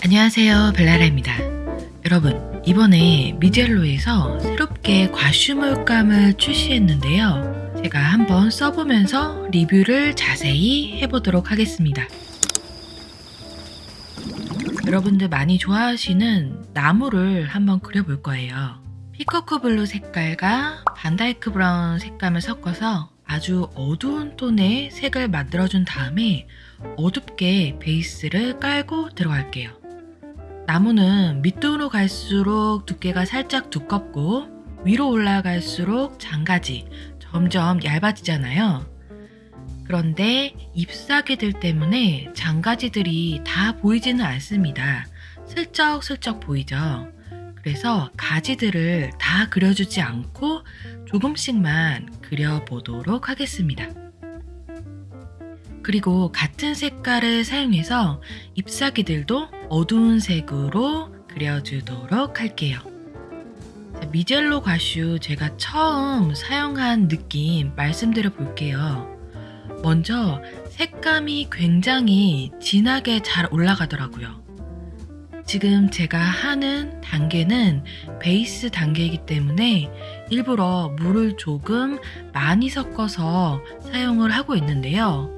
안녕하세요 벨라라입니다. 여러분 이번에 미젤로에서 새롭게 과슈물감을 출시했는데요. 제가 한번 써보면서 리뷰를 자세히 해보도록 하겠습니다. 여러분들 많이 좋아하시는 나무를 한번 그려볼 거예요. peacock blue 색깔과 Vandyke brown 색감을 섞어서 아주 어두운 톤의 색을 만들어준 다음에 어둡게 베이스를 깔고 들어갈게요. 나무는 밑으로 갈수록 두께가 살짝 두껍고 위로 올라갈수록 장가지 점점 얇아지잖아요. 그런데 잎사귀들 때문에 장가지들이 다 보이지는 않습니다. 슬쩍슬쩍 보이죠. 그래서 가지들을 다 그려주지 않고 조금씩만 그려보도록 하겠습니다. 그리고 같은 색깔을 사용해서 잎사귀들도 어두운 색으로 그려주도록 할게요. 미젤로 과슈 제가 처음 사용한 느낌 말씀드려 볼게요. 먼저 색감이 굉장히 진하게 잘 올라가더라고요. 지금 제가 하는 단계는 베이스 단계이기 때문에 일부러 물을 조금 많이 섞어서 사용을 하고 있는데요.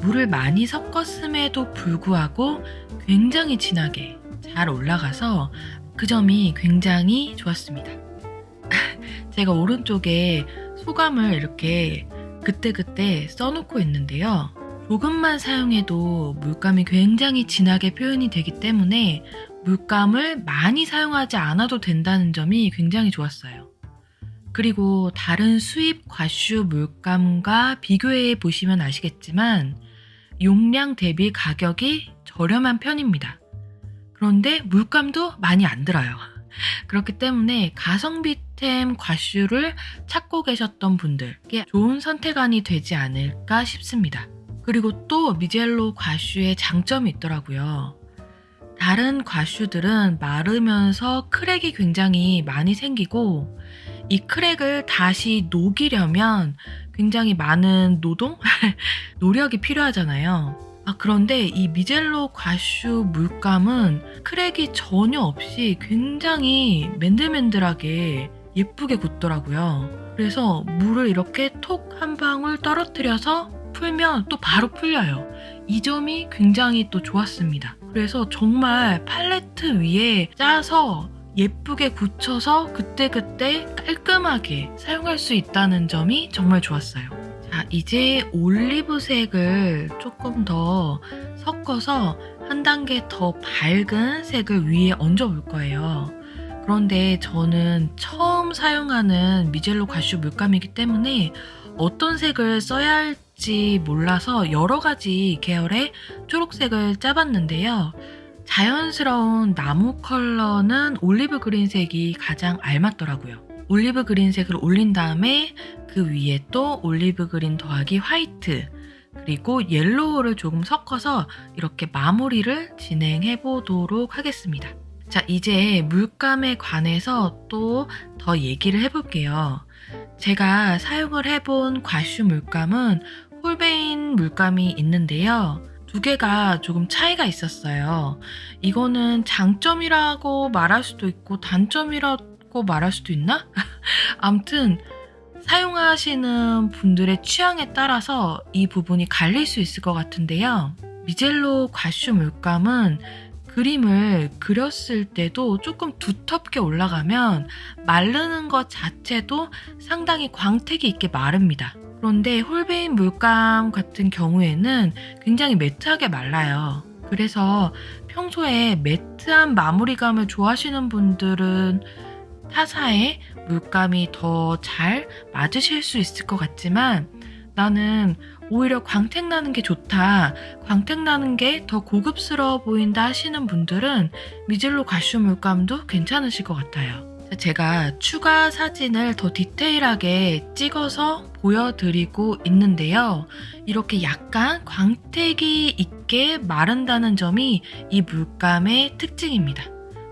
물을 많이 섞었음에도 불구하고 굉장히 진하게 잘 올라가서 그 점이 굉장히 좋았습니다. 제가 오른쪽에 소감을 이렇게 그때그때 써놓고 있는데요. 조금만 사용해도 물감이 굉장히 진하게 표현이 되기 때문에 물감을 많이 사용하지 않아도 된다는 점이 굉장히 좋았어요. 그리고 다른 수입 과슈 물감과 비교해 보시면 아시겠지만 용량 대비 가격이 저렴한 편입니다. 그런데 물감도 많이 안 들어요. 그렇기 때문에 가성비템 과슈를 찾고 계셨던 분들께 좋은 선택안이 되지 않을까 싶습니다. 그리고 또 미젤로 과슈의 장점이 있더라고요. 다른 과슈들은 마르면서 크랙이 굉장히 많이 생기고 이 크랙을 다시 녹이려면 굉장히 많은 노동? 노력이 필요하잖아요. 아, 그런데 이 미젤로 과슈 물감은 크랙이 전혀 없이 굉장히 맨들맨들하게 예쁘게 굳더라고요. 그래서 물을 이렇게 톡 한 방울 떨어뜨려서 풀면 또 바로 풀려요. 이 점이 굉장히 또 좋았습니다. 그래서 정말 팔레트 위에 짜서 예쁘게 굳혀서 그때그때 깔끔하게 사용할 수 있다는 점이 정말 좋았어요. 자, 이제 올리브색을 조금 더 섞어서 한 단계 더 밝은 색을 위에 얹어 볼 거예요. 그런데 저는 처음 사용하는 미젤로 가슈 물감이기 때문에 어떤 색을 써야 할지 몰라서 여러 가지 계열의 초록색을 짜봤는데요. 자연스러운 나무 컬러는 올리브 그린색이 가장 알맞더라고요. 올리브 그린색을 올린 다음에 그 위에 또 올리브 그린 더하기 화이트 그리고 옐로우를 조금 섞어서 이렇게 마무리를 진행해 보도록 하겠습니다. 자 이제 물감에 관해서 또 더 얘기를 해볼게요. 제가 사용을 해본 과슈 물감은 홀베인 물감이 있는데요. 두 개가 조금 차이가 있었어요. 이거는 장점이라고 말할 수도 있고 단점이라고 말할 수도 있나? 암튼 사용하시는 분들의 취향에 따라서 이 부분이 갈릴 수 있을 것 같은데요. 미젤로 과슈 물감은 그림을 그렸을 때도 조금 두텁게 올라가면 마르는 것 자체도 상당히 광택이 있게 마릅니다. 그런데 홀베인 물감 같은 경우에는 굉장히 매트하게 말라요. 그래서 평소에 매트한 마무리감을 좋아하시는 분들은 타사에 물감이 더 잘 맞으실 수 있을 것 같지만 나는 오히려 광택 나는 게 좋다. 광택 나는 게 더 고급스러워 보인다 하시는 분들은 미젤로 가슈 물감도 괜찮으실 것 같아요. 제가 추가 사진을 더 디테일하게 찍어서 보여드리고 있는데요. 이렇게 약간 광택이 있게 마른다는 점이 이 물감의 특징입니다.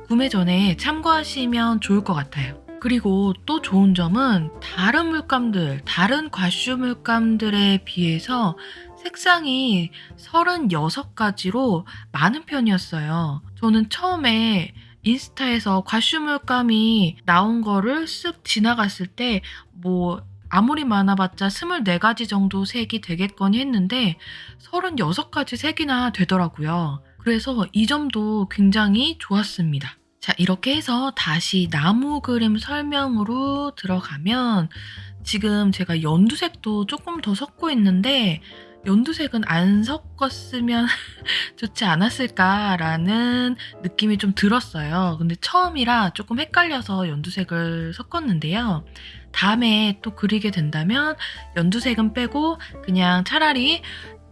구매 전에 참고하시면 좋을 것 같아요. 그리고 또 좋은 점은 다른 물감들, 다른 과슈 물감들에 비해서 색상이 36가지로 많은 편이었어요. 저는 처음에 인스타에서 과슈물감이 나온 거를 쓱 지나갔을 때 뭐 아무리 많아봤자 24가지 정도 색이 되겠거니 했는데 36가지 색이나 되더라고요. 그래서 이 점도 굉장히 좋았습니다. 자, 이렇게 해서 다시 나무 그림 설명으로 들어가면 지금 제가 연두색도 조금 더 섞고 있는데 연두색은 안 섞었으면 좋지 않았을까라는 느낌이 좀 들었어요. 근데 처음이라 조금 헷갈려서 연두색을 섞었는데요. 다음에 또 그리게 된다면 연두색은 빼고 그냥 차라리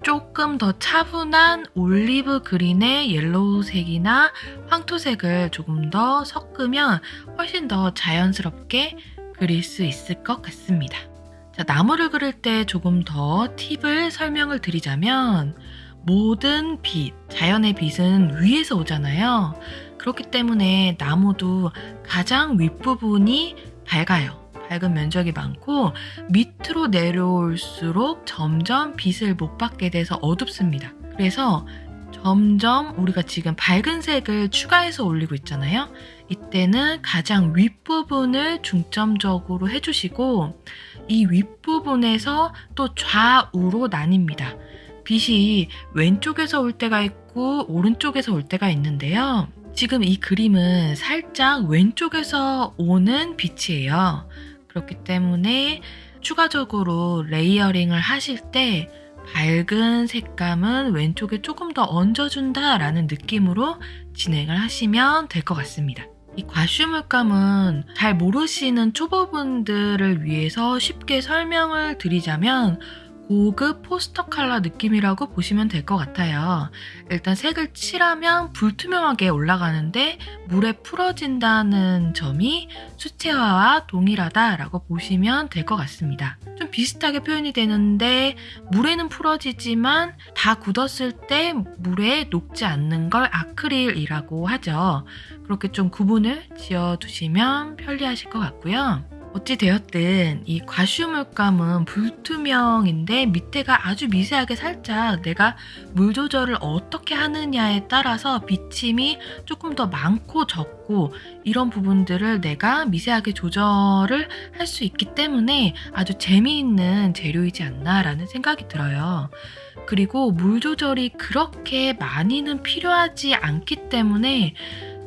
조금 더 차분한 올리브 그린의 옐로우색이나 황토색을 조금 더 섞으면 훨씬 더 자연스럽게 그릴 수 있을 것 같습니다. 자, 나무를 그릴 때 조금 더 팁을 설명을 드리자면 모든 빛, 자연의 빛은 위에서 오잖아요. 그렇기 때문에 나무도 가장 윗부분이 밝아요. 밝은 면적이 많고 밑으로 내려올수록 점점 빛을 못 받게 돼서 어둡습니다. 그래서 점점 우리가 지금 밝은 색을 추가해서 올리고 있잖아요. 이때는 가장 윗부분을 중점적으로 해주시고 이 윗부분에서 또 좌우로 나뉩니다. 빛이 왼쪽에서 올 때가 있고 오른쪽에서 올 때가 있는데요. 지금 이 그림은 살짝 왼쪽에서 오는 빛이에요. 그렇기 때문에 추가적으로 layering을 하실 때 밝은 색감은 왼쪽에 조금 더 얹어준다 라는 느낌으로 진행을 하시면 될 것 같습니다. 이 과슈물감은 잘 모르시는 초보분들을 위해서 쉽게 설명을 드리자면 고급 포스터 컬러 느낌이라고 보시면 될 것 같아요. 일단 색을 칠하면 불투명하게 올라가는데 물에 풀어진다는 점이 수채화와 동일하다라고 보시면 될 것 같습니다. 좀 비슷하게 표현이 되는데 물에는 풀어지지만 다 굳었을 때 물에 녹지 않는 걸 아크릴이라고 하죠. 그렇게 좀 구분을 지어두시면 편리하실 것 같고요. 어찌 되었든 이 과슈물감은 불투명인데 밑에가 아주 미세하게 살짝 내가 물 조절을 어떻게 하느냐에 따라서 비침이 조금 더 많고 적고 이런 부분들을 내가 미세하게 조절을 할 수 있기 때문에 아주 재미있는 재료이지 않나라는 생각이 들어요. 그리고 물 조절이 그렇게 많이는 필요하지 않기 때문에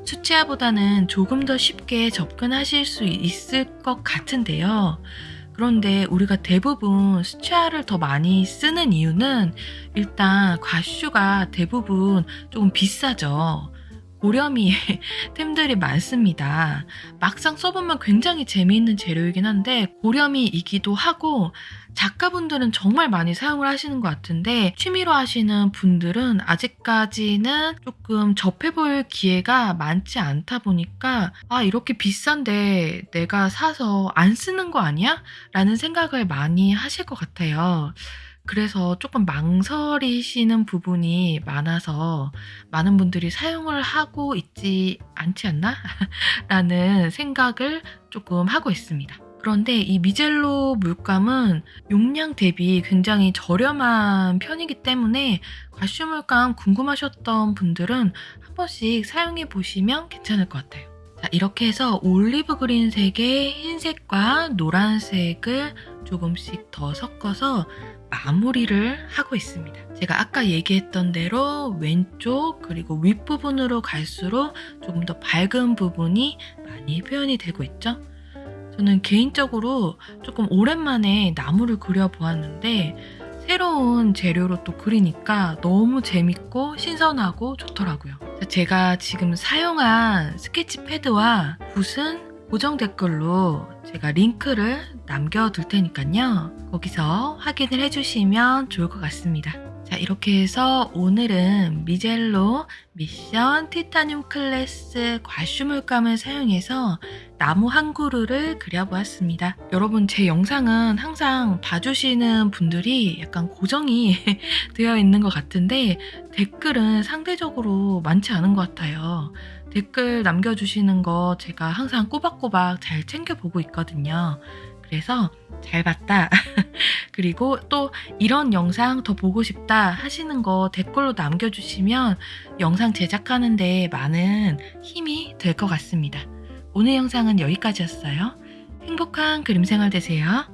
수채화보다는 조금 더 쉽게 접근하실 수 있을 것 같은데요. 그런데 우리가 대부분 수채화를 더 많이 쓰는 이유는 일단 과슈가 대부분 조금 비싸죠. 고렴이 템들이 많습니다. 막상 써보면 굉장히 재미있는 재료이긴 한데 고렴이이기도 하고 작가분들은 정말 많이 사용을 하시는 것 같은데 취미로 하시는 분들은 아직까지는 조금 접해볼 기회가 많지 않다 보니까 아 이렇게 비싼데 내가 사서 안 쓰는 거 아니야? 라는 생각을 많이 하실 것 같아요. 그래서 조금 망설이시는 부분이 많아서 많은 분들이 사용을 하고 있지 않지 않나? 라는 생각을 조금 하고 있습니다. 그런데 이 미젤로 물감은 용량 대비 굉장히 저렴한 편이기 때문에 과슈 물감 궁금하셨던 분들은 한 번씩 사용해 보시면 괜찮을 것 같아요. 자, 이렇게 해서 올리브 그린색의 흰색과 노란색을 조금씩 더 섞어서 마무리를 하고 있습니다. 제가 아까 얘기했던 대로 왼쪽 그리고 윗부분으로 갈수록 조금 더 밝은 부분이 많이 표현이 되고 있죠. 저는 개인적으로 조금 오랜만에 나무를 그려보았는데 새로운 재료로 또 그리니까 너무 재밌고 신선하고 좋더라고요. 제가 지금 사용한 스케치 패드와 붓은 고정 댓글로 제가 링크를 남겨둘 테니까요. 거기서 확인을 해주시면 좋을 것 같습니다. 자 이렇게 해서 오늘은 미젤로 미션 티타늄 클래스 과슈물감을 사용해서 나무 한 그루를 그려보았습니다. 여러분 제 영상은 항상 봐주시는 분들이 약간 고정이 되어 있는 것 같은데 댓글은 상대적으로 많지 않은 것 같아요. 댓글 남겨주시는 거 제가 항상 꼬박꼬박 잘 챙겨보고 있거든요. 그래서 잘 봤다. 그리고 또 이런 영상 더 보고 싶다 하시는 거 댓글로 남겨주시면 영상 제작하는데 많은 힘이 될 것 같습니다. 오늘 영상은 여기까지였어요. 행복한 그림 생활 되세요.